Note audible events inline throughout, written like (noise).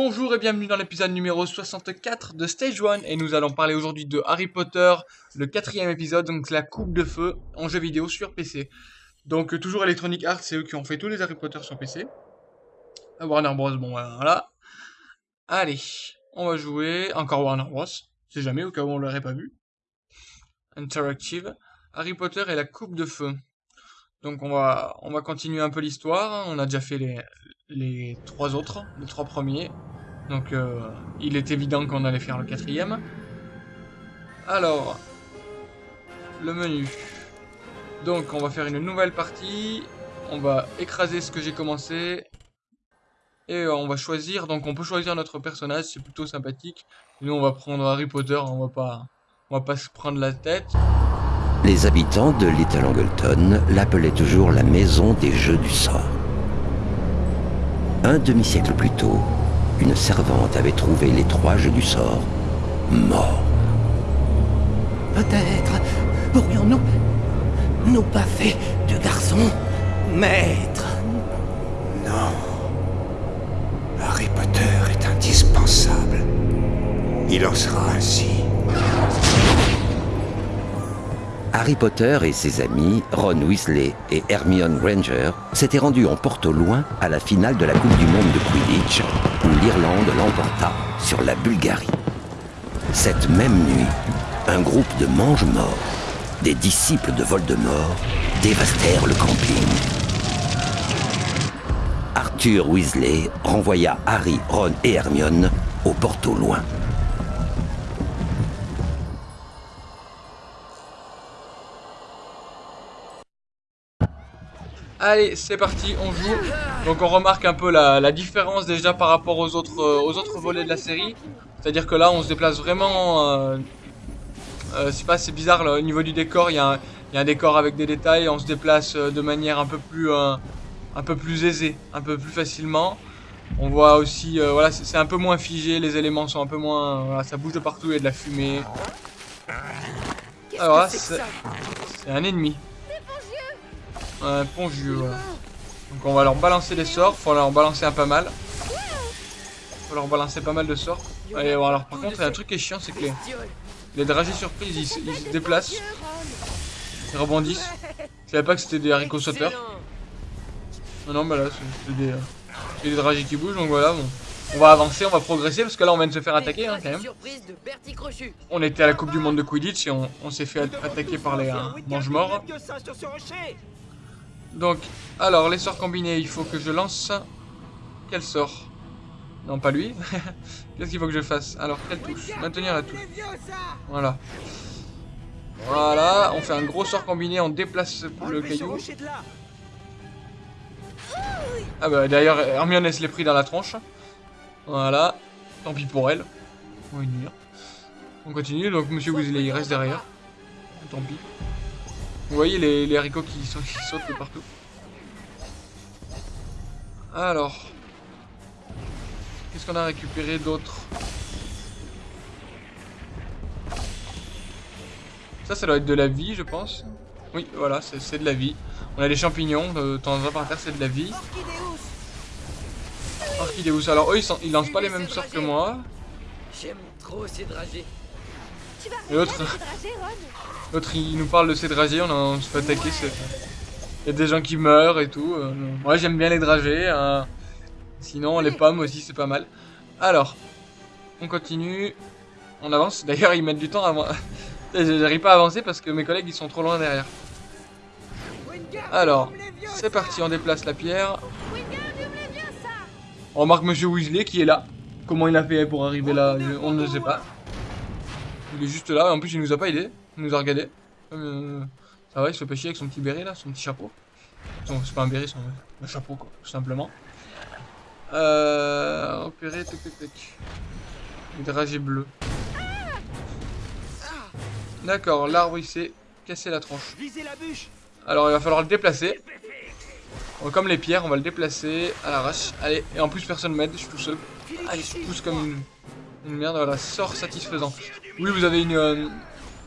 Bonjour et bienvenue dans l'épisode numéro 64 de Stage 1 et nous allons parler aujourd'hui de Harry Potter, le quatrième épisode, donc la coupe de feu en jeu vidéo sur PC. Donc euh, toujours Electronic Arts, c'est eux qui ont fait tous les Harry Potter sur PC. À Warner Bros, bon voilà. Allez, on va jouer encore Warner Bros, c'est jamais au cas où on l'aurait pas vu. Interactive, Harry Potter et la coupe de feu. Donc on va, on va continuer un peu l'histoire, on a déjà fait les, les trois autres, les trois premiers. Donc euh, il est évident qu'on allait faire le quatrième. Alors, le menu. Donc on va faire une nouvelle partie. On va écraser ce que j'ai commencé. Et on va choisir, donc on peut choisir notre personnage, c'est plutôt sympathique. Nous on va prendre Harry Potter, on va pas, on va pas se prendre la tête. Les habitants de Little Angleton l'appelaient toujours la maison des jeux du sort. Un demi-siècle plus tôt, une servante avait trouvé les trois jeux du sort morts. Peut-être pourrions-nous nous pas fait de garçon maître Non. Harry Potter est indispensable. Il en sera ainsi. Harry Potter et ses amis, Ron Weasley et Hermione Granger, s'étaient rendus en porte loin à la finale de la Coupe du Monde de Quidditch, où l'Irlande l'emporta sur la Bulgarie. Cette même nuit, un groupe de mange-morts, des disciples de Voldemort, dévastèrent le camping. Arthur Weasley renvoya Harry, Ron et Hermione au porte au loin. Allez, c'est parti, on joue. Donc on remarque un peu la, différence déjà par rapport aux autres, euh, aux autres volets de la série. C'est-à-dire que là, on se déplace vraiment... Euh, euh, c'est pas, c'est bizarre, là, au niveau du décor, il y, a un décor avec des détails. On se déplace de manière un peu plus, un peu plus aisée, un peu plus facilement. On voit aussi, voilà, c'est un peu moins figé, les éléments sont un peu moins... Voilà, ça bouge de partout, il y a de la fumée. Alors là, c'est un ennemi. Un pongieux, Donc on va leur balancer des sorts. Faut leur balancer un pas mal. Faut leur balancer pas mal de sorts. Et alors par contre, il y a un truc qui est chiant, c'est que les, les dragées surprises, ils, se déplacent. Ils rebondissent. Je savais pas que c'était des haricots sauteurs. Non, non, bah là, c'est des, euh, dragées qui bougent, donc voilà. On va avancer, on va progresser, parce que là, on vient de se faire attaquer, hein, quand même. On était à la Coupe du Monde de Quidditch et on, s'est fait attaquer par les euh, mange-morts. Donc, alors, les sorts combinés, il faut que je lance... Quel sort? Non, pas lui. (laughs) Qu'est-ce qu'il faut que je fasse? Alors, quelle touche? Maintenir la touche. Voilà. Voilà, on fait un gros sort combiné, on déplace le caillou. Ah bah d'ailleurs, Hermione se l'est pris dans la tronche. Voilà. Tant pis pour elle. On continue, donc Monsieur Weasley il reste derrière. Tant pis. Vous voyez les, les haricots qui, sont, qui sautent de partout. Alors. Qu'est-ce qu'on a récupéré d'autre? Ça, ça doit être de la vie, je pense. Oui, voilà, c'est de la vie. On a des champignons de temps en temps par terre, c'est de la vie. Orchidéus. Alors, eux, ils, ils lancent pas les mêmes sorts que moi. J'aime trop ces dragées. L'autre, l'autre, il nous parle de ces dragées, on, se fait attaquer. Il y a des gens qui meurent et tout. Euh, moi, j'aime bien les dragées. Hein. Sinon, les pommes aussi, c'est pas mal. Alors, on continue. On avance. D'ailleurs, ils mettent du temps avant. (laughs) J'arrive pas à avancer parce que mes collègues, ils sont trop loin derrière. Alors, c'est parti, on déplace la pierre. On remarque Monsieur Weasley qui est là. Comment il a fait pour arriver là, on ne sait pas. Il est juste là, en plus il nous a pas aidé, il nous a regardé. Euh, ça va, il se fait pas chier avec son petit béret là, son petit chapeau. C'est pas un béret, c'est un, chapeau quoi, tout simplement. Euh, opérer, tac tac tac. Le dragé bleu. D'accord, l'arbre il s'est cassé la tronche. Alors il va falloir le déplacer. comme les pierres, on va le déplacer à l'arrache. Allez, et en plus personne m'aide, je suis tout seul. Allez, je pousse comme une, une merde, voilà, sort satisfaisant. Oui, vous avez une... Euh,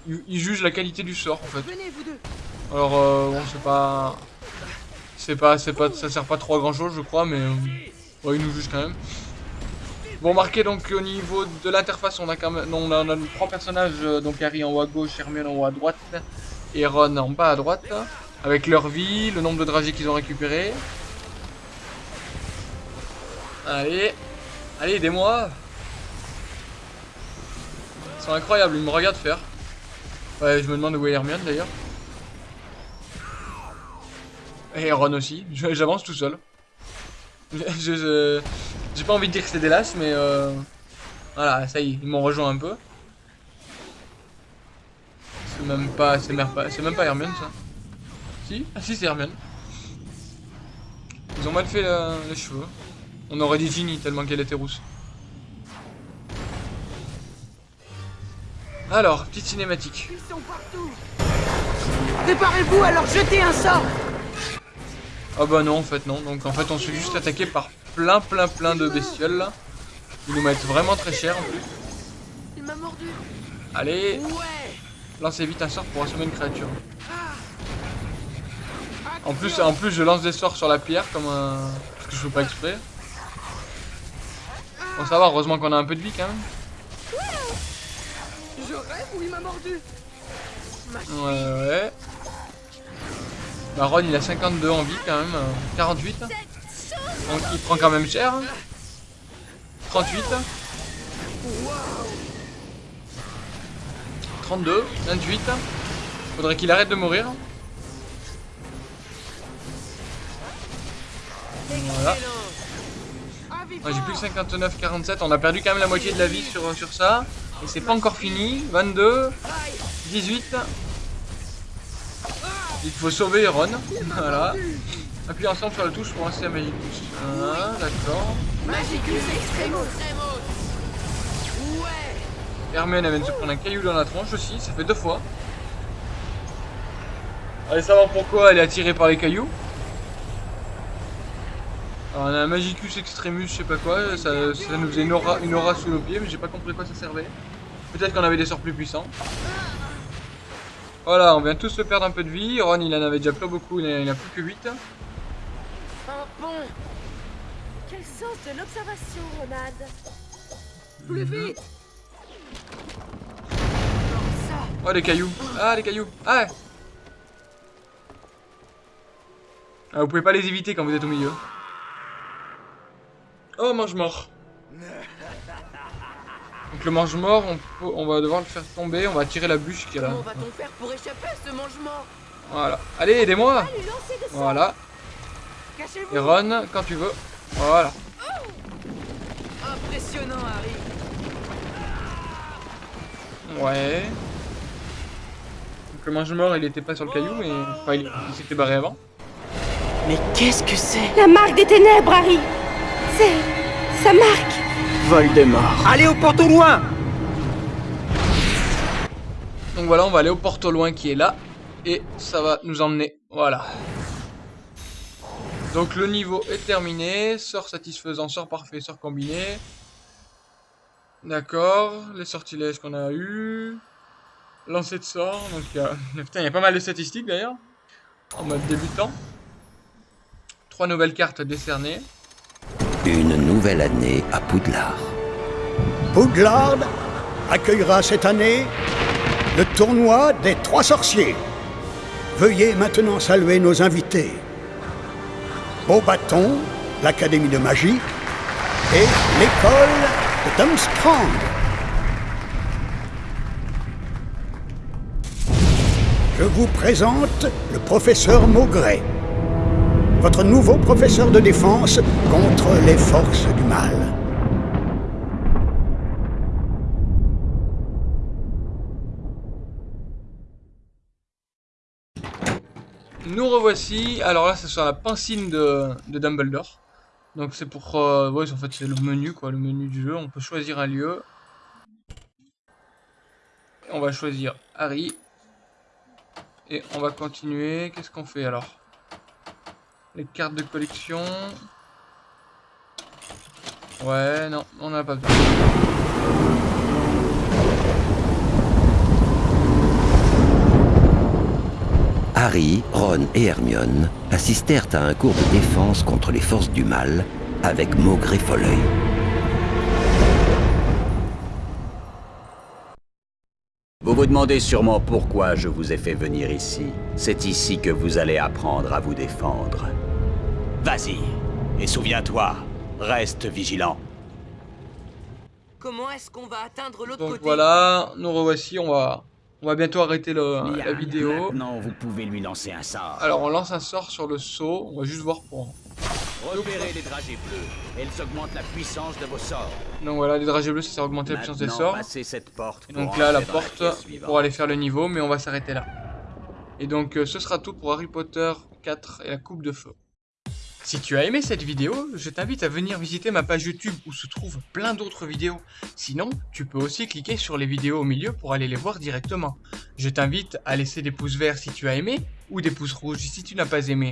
il juge la qualité du sort, en fait. Alors, euh, bon, c'est pas... C'est pas, c'est pas, ça sert pas trop à grand chose, je crois, mais... Euh, ouais, il nous juge quand même. Vous remarquez donc au niveau de l'interface, on a quand même, on a, trois personnages, euh, donc Harry en haut à gauche, Hermione en haut à droite et Ron en bas à droite, avec leur vie, le nombre de dragées qu'ils ont récupéré. Allez, allez, aidez-moi. Ils sont incroyables, ils me regardent faire. Ouais, je me demande où est Hermione d'ailleurs. Et Ron aussi, j'avance tout seul. (laughs) J'ai pas envie de dire que c'est des lasses, mais euh, voilà, ça y est, ils m'ont rejoint un peu. C'est même pas, c'est même pas, même pas Hermione ça. Si, ah si c'est Hermione. Ils ont mal fait les cheveux. On aurait dit Ginny tellement qu'elle était rousse. Alors, petite cinématique. Ils sont partout. Préparez-vous alors jetez un sort. Ah bah non en fait non. Donc en fait on se fait juste attaquer par plein plein plein de bestioles là. Ils nous mettent vraiment très cher en plus. Il m'a mordu. Allez. Lancez vite un sort pour assommer une créature. En plus, en plus je lance des sorts sur la pierre comme un... Parce que je fais pas exprès. Bon ça va, heureusement qu'on a un peu de vie quand même. Je rêve ou il m'a mordu Ouais ouais. Baron il a 52 en vie quand même, 48. Donc il prend quand même cher. 38. 32, 28. Faudrait qu'il arrête de mourir. Voilà. J'ai plus que 59, 47. On a perdu quand même la moitié de la vie sur, sur ça. Et c'est pas encore fini. 22, 18. Il faut sauver Ron. Voilà. Appuyez ensemble sur la touche pour lancer la Magicus. Ah, d'accord. Magicus Extremos. Ouais. Hermione vient de se prendre un caillou dans la tronche aussi, ça fait deux fois. Allez savoir pourquoi elle est attirée par les cailloux? Alors on a un Magicus Extremus, je sais pas quoi, ça, nous faisait une aura, une aura sous nos pieds, mais j'ai pas compris quoi ça servait. Peut-être qu'on avait des sorts plus puissants. Voilà, on vient tous se perdre un peu de vie. Ron, il en avait déjà pas beaucoup, il n'a plus que 8. Un pont Quel sens de l'observation, Ronald Plus vite Oh, les cailloux Ah, les cailloux Ah ah, Vous pouvez pas les éviter quand vous êtes au milieu. Oh, mange-mort donc le mange-mort, on, on, va devoir le faire tomber, on va tirer la bûche qui est là. Comment va-t-on faire pour échapper à ce mange-mort? Voilà. Allez, aidez-moi Voilà. Et Ron, quand tu veux. Voilà. Impressionnant, Harry. Ouais. Donc le mange-mort, il était pas sur le caillou, mais enfin, il, il s'était barré avant. Mais qu'est-ce que c'est? La marque des ténèbres, Harry C'est... sa marque Voldemort. Allez au porte au loin Donc voilà, on va aller au porte au loin qui est là. Et ça va nous emmener. Voilà. Donc le niveau est terminé. Sort satisfaisant, sort parfait, sort combiné. D'accord. Les sortilèges qu'on a eu. Lancer de sort. Donc il y a... (laughs) Putain, il y a pas mal de statistiques d'ailleurs. En mode débutant. Trois nouvelles cartes décernées. Une nouvelle année à Poudlard. Poudlard accueillera cette année le tournoi des trois sorciers. Veuillez maintenant saluer nos invités. Beaubaton, l'Académie de magie et l'école de Dumstrand. Je vous présente le professeur Maugret votre nouveau professeur de défense contre les forces du mal. Nous revoici. Alors là, c'est sur la pancine de, Dumbledore. Donc c'est pour... Euh, en fait, c'est le menu, quoi, le menu du jeu. On peut choisir un lieu. On va choisir Harry. Et on va continuer. Qu'est-ce qu'on fait alors? Les cartes de collection. Ouais, non, on n'a pas besoin. Harry, Ron et Hermione assistèrent à un cours de défense contre les forces du mal avec Maugré Folleuil. Vous vous demandez sûrement pourquoi je vous ai fait venir ici. C'est ici que vous allez apprendre à vous défendre. Vas-y, et souviens-toi, reste vigilant. Comment est-ce qu'on va atteindre l'autre Donc côté voilà, nous revoici, on va, on va bientôt arrêter le- la vidéo. Maintenant, vous pouvez lui lancer un sort. Alors on lance un sort sur le saut, on va juste voir pour... repérez les dragées bleues. Elles augmentent la puissance de vos sorts. Donc voilà, les dragées bleus, ça sert à augmenter la puissance des sorts. passez cette porte Et pour donc là, la porte pour aller faire le niveau, mais on va s'arrêter là. Et donc euh, ce sera tout pour Harry Potter 4 et la coupe de feu. Si tu as aimé cette vidéo, je t'invite à venir visiter ma page YouTube où se trouvent plein d'autres vidéos. Sinon, tu peux aussi cliquer sur les vidéos au milieu pour aller les voir directement. Je t'invite à laisser des pouces verts si tu as aimé ou des pouces rouges si tu n'as pas aimé.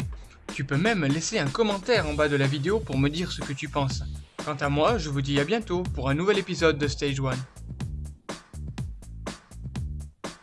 Tu peux même laisser un commentaire en bas de la vidéo pour me dire ce que tu penses. Quant à moi, je vous dis à bientôt pour un nouvel épisode de Stage 1.